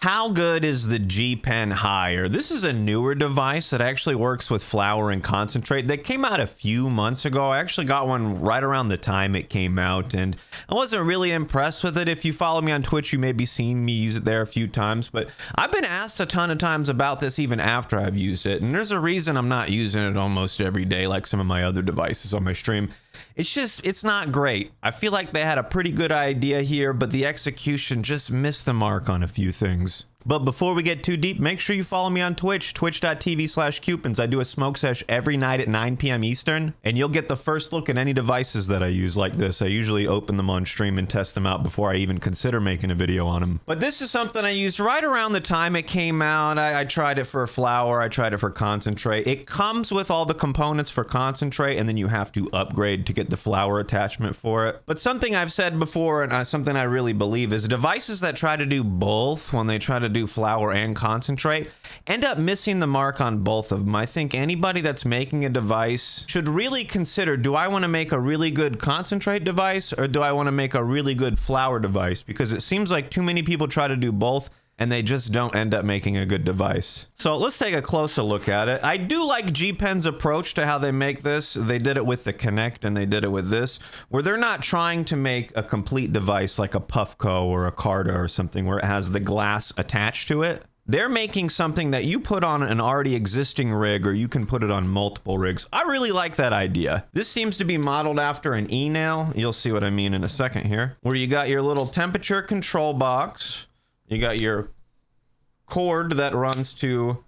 How good is the G Pen Hyer? This is a newer device that actually works with flower and concentrate that came out a few months ago. I actually got one right around the time it came out and I wasn't really impressed with it. If you follow me on Twitch, you may be seeing me use it there a few times, but I've been asked a ton of times about this even after I've used it. And there's a reason I'm not using it almost every day like some of my other devices on my stream. It's just, it's not great. I feel like they had a pretty good idea here, but the execution just missed the mark on a few things things but before we get too deep, make sure you follow me on Twitch, twitch.tv slash Cupins. I do a smoke sesh every night at 9 p.m. Eastern, and you'll get the first look at any devices that I use like this. I usually open them on stream and test them out before I even consider making a video on them. But this is something I used right around the time it came out. I, I tried it for flower, I tried it for concentrate. It comes with all the components for concentrate, and then you have to upgrade to get the flower attachment for it. But something I've said before, and uh, something I really believe, is devices that try to do both when they try to do do flower and concentrate end up missing the mark on both of them. I think anybody that's making a device should really consider, do I want to make a really good concentrate device or do I want to make a really good flower device? Because it seems like too many people try to do both and they just don't end up making a good device. So let's take a closer look at it. I do like G-Pen's approach to how they make this. They did it with the Connect and they did it with this, where they're not trying to make a complete device like a Puffco or a Carta or something where it has the glass attached to it. They're making something that you put on an already existing rig or you can put it on multiple rigs. I really like that idea. This seems to be modeled after an e-nail. You'll see what I mean in a second here. Where you got your little temperature control box you got your cord that runs to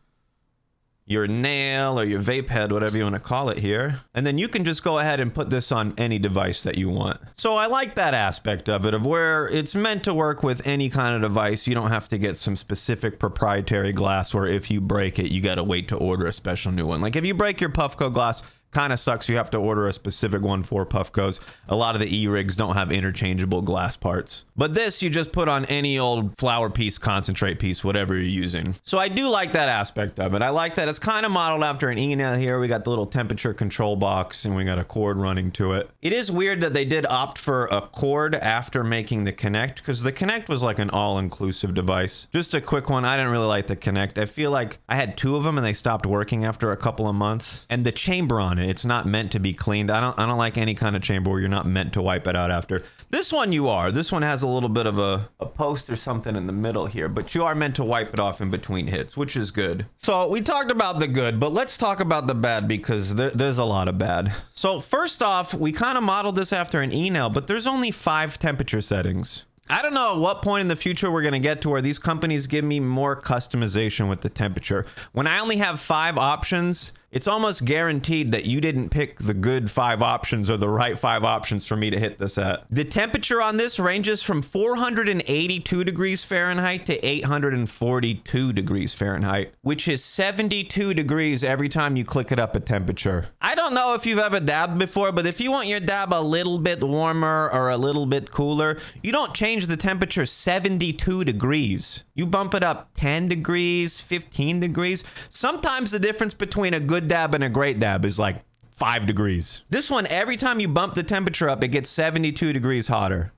your nail or your vape head, whatever you want to call it here. And then you can just go ahead and put this on any device that you want. So I like that aspect of it, of where it's meant to work with any kind of device. You don't have to get some specific proprietary glass where if you break it, you got to wait to order a special new one. Like if you break your Puffco glass, kind of sucks. You have to order a specific one for Puffcos. A lot of the E-rigs don't have interchangeable glass parts. But this, you just put on any old flower piece, concentrate piece, whatever you're using. So I do like that aspect of it. I like that it's kind of modeled after an E-nail here. We got the little temperature control box and we got a cord running to it. It is weird that they did opt for a cord after making the Connect because the Connect was like an all-inclusive device. Just a quick one. I didn't really like the Connect. I feel like I had two of them and they stopped working after a couple of months. And the chamber on it it's not meant to be cleaned. I don't I don't like any kind of chamber where you're not meant to wipe it out after. This one you are. This one has a little bit of a, a post or something in the middle here, but you are meant to wipe it off in between hits, which is good. So we talked about the good, but let's talk about the bad because there, there's a lot of bad. So first off, we kind of modeled this after an e-nail, but there's only five temperature settings. I don't know at what point in the future we're going to get to where these companies give me more customization with the temperature. When I only have five options, it's almost guaranteed that you didn't pick the good five options or the right five options for me to hit this at. The temperature on this ranges from 482 degrees Fahrenheit to 842 degrees Fahrenheit, which is 72 degrees every time you click it up a temperature. I don't know if you've ever dabbed before, but if you want your dab a little bit warmer or a little bit cooler, you don't change the temperature 72 degrees. You bump it up 10 degrees, 15 degrees. Sometimes the difference between a good good dab and a great dab is like five degrees. This one, every time you bump the temperature up, it gets 72 degrees hotter.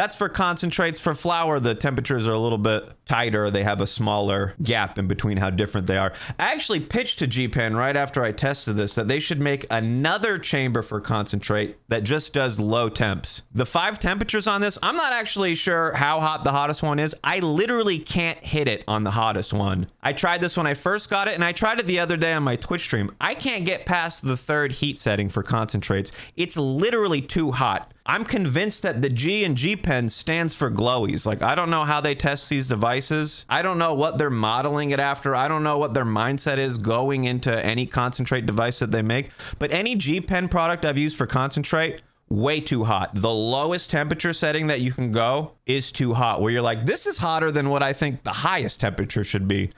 That's for concentrates. For flower, the temperatures are a little bit tighter. They have a smaller gap in between how different they are. I actually pitched to G-Pen right after I tested this that they should make another chamber for concentrate that just does low temps. The five temperatures on this, I'm not actually sure how hot the hottest one is. I literally can't hit it on the hottest one. I tried this when I first got it, and I tried it the other day on my Twitch stream. I can't get past the third heat setting for concentrates. It's literally too hot. I'm convinced that the G and G Pen stands for glowies. Like, I don't know how they test these devices. I don't know what they're modeling it after. I don't know what their mindset is going into any concentrate device that they make. But any G Pen product I've used for concentrate, way too hot. The lowest temperature setting that you can go is too hot, where you're like, this is hotter than what I think the highest temperature should be.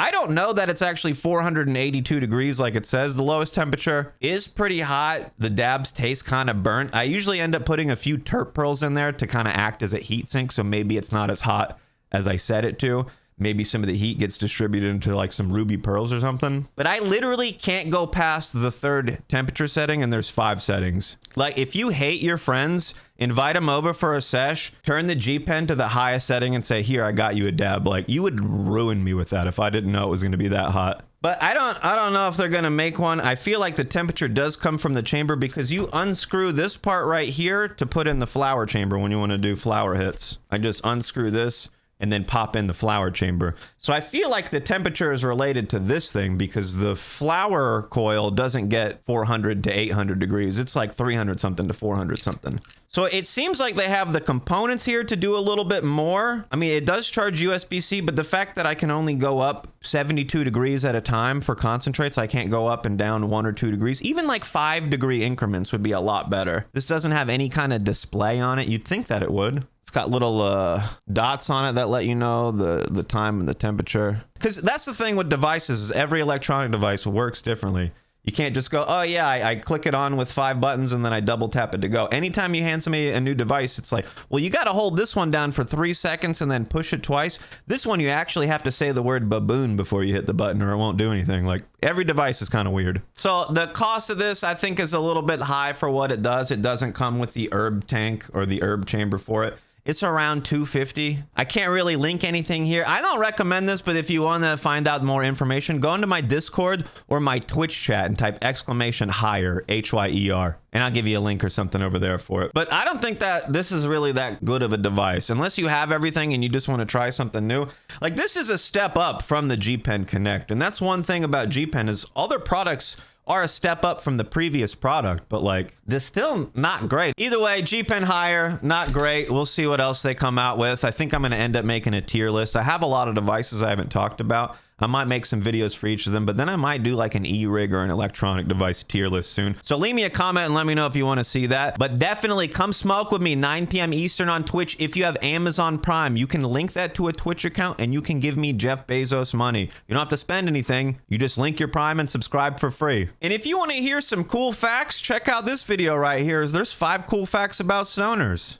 I don't know that it's actually 482 degrees like it says. The lowest temperature is pretty hot. The dabs taste kind of burnt. I usually end up putting a few terp pearls in there to kind of act as a heat sink, so maybe it's not as hot as I set it to. Maybe some of the heat gets distributed into like some ruby pearls or something. But I literally can't go past the third temperature setting and there's five settings. Like if you hate your friends, invite them over for a sesh, turn the G Pen to the highest setting and say, here, I got you a dab. Like you would ruin me with that if I didn't know it was going to be that hot. But I don't I don't know if they're going to make one. I feel like the temperature does come from the chamber because you unscrew this part right here to put in the flower chamber when you want to do flower hits. I just unscrew this and then pop in the flower chamber. So I feel like the temperature is related to this thing because the flower coil doesn't get 400 to 800 degrees. It's like 300 something to 400 something. So it seems like they have the components here to do a little bit more. I mean, it does charge USB-C, but the fact that I can only go up 72 degrees at a time for concentrates, I can't go up and down one or two degrees. Even like five degree increments would be a lot better. This doesn't have any kind of display on it. You'd think that it would. It's got little uh, dots on it that let you know the, the time and the temperature. Because that's the thing with devices. is Every electronic device works differently. You can't just go, oh yeah, I, I, click it on with five buttons and then I double tap it to go. Anytime you hand somebody a new device, it's like, well, you got to hold this one down for three seconds and then push it twice. This one, you actually have to say the word baboon before you hit the button or it won't do anything. Like every device is kind of weird. So the cost of this, I think, is a little bit high for what it does. It doesn't come with the herb tank or the herb chamber for it. It's around 250. I can't really link anything here. I don't recommend this, but if you want to find out more information, go into my Discord or my Twitch chat and type exclamation hyer, H-Y-E-R, and I'll give you a link or something over there for it. But I don't think that this is really that good of a device unless you have everything and you just want to try something new. Like this is a step up from the G Pen Connect. And that's one thing about G Pen is all their products are a step up from the previous product, but like they're still not great. Either way, G Pen Hyer, not great. We'll see what else they come out with. I think I'm going to end up making a tier list. I have a lot of devices I haven't talked about. I might make some videos for each of them, but then I might do like an e-rig or an electronic device tier list soon. So leave me a comment and let me know if you want to see that. But definitely come smoke with me 9 p.m. Eastern on Twitch. If you have Amazon Prime, you can link that to a Twitch account and you can give me Jeff Bezos money. You don't have to spend anything. You just link your Prime and subscribe for free. And if you want to hear some cool facts, check out this video right here. There's five cool facts about stoners.